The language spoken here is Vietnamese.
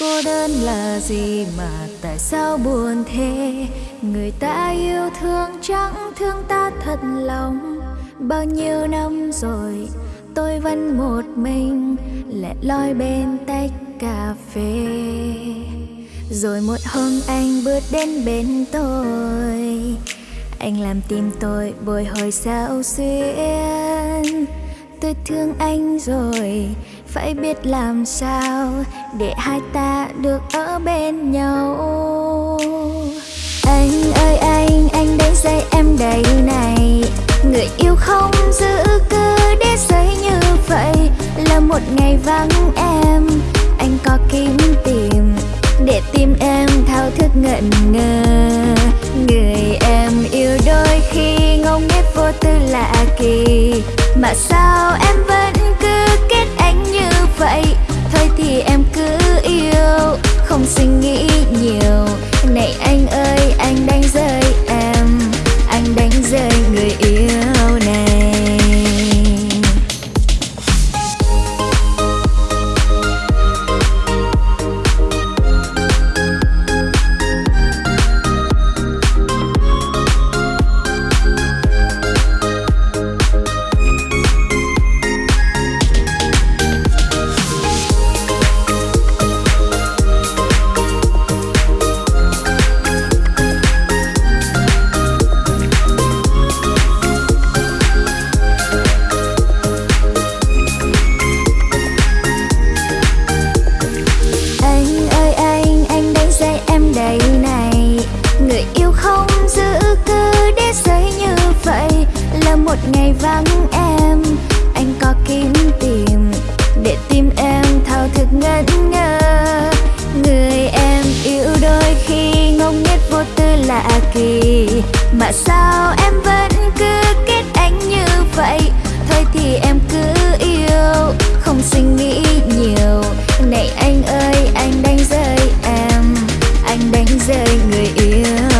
Cô đơn là gì mà tại sao buồn thế? Người ta yêu thương chẳng thương ta thật lòng. Bao nhiêu năm rồi, tôi vẫn một mình, Lẻ loi bên tách cà phê. Rồi một hôm anh bước đến bên tôi. Anh làm tim tôi bồi hồi sao xuyên. Tôi thương anh rồi phải biết làm sao để hai ta được ở bên nhau. Anh ơi, anh anh đến dây em đầy này. Người yêu không giữ cứ để rơi như vậy. Là một ngày vắng em, anh có kiếm tìm để tim em thao thức ngẩn ngơ. Người em yêu đôi khi ngông nghếch vô tư lạ kỳ. Mà sao em vẫn rơi giấy như vậy là một ngày vắng em. Anh có kiếm tìm để tim em, thao thức ngẩn ngơ. Người em yêu đôi khi ngông nghếch vô tư lạ kỳ. Mà sao em vẫn cứ kết anh như vậy? Thôi thì em cứ yêu, không suy nghĩ nhiều. Này anh ơi, anh đánh rơi em, anh đánh rơi người yêu.